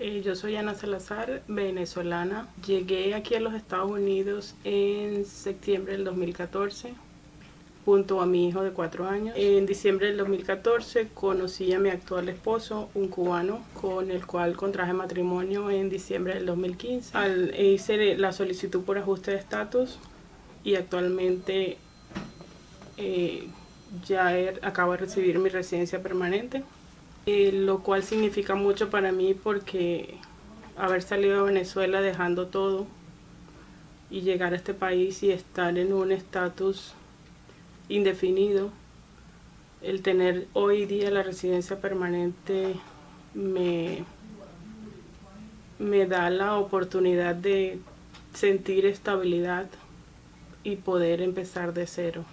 yo soy Ana Salazar, venezolana. Llegué aquí a los Estados Unidos en septiembre del 2014 junto a mi hijo de cuatro años. En diciembre del 2014 conocí a mi actual esposo, un cubano, con el cual contraje matrimonio en diciembre del 2015. Al, hice la solicitud por ajuste de estatus y actualmente eh, ya acabo de recibir mi residencia permanente, eh, lo cual significa mucho para mí porque haber salido de Venezuela dejando todo y llegar a este país y estar en un estatus indefinido. El tener hoy día la residencia permanente me, me da la oportunidad de sentir estabilidad y poder empezar de cero.